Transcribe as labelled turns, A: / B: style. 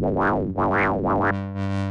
A: wow wow wow wow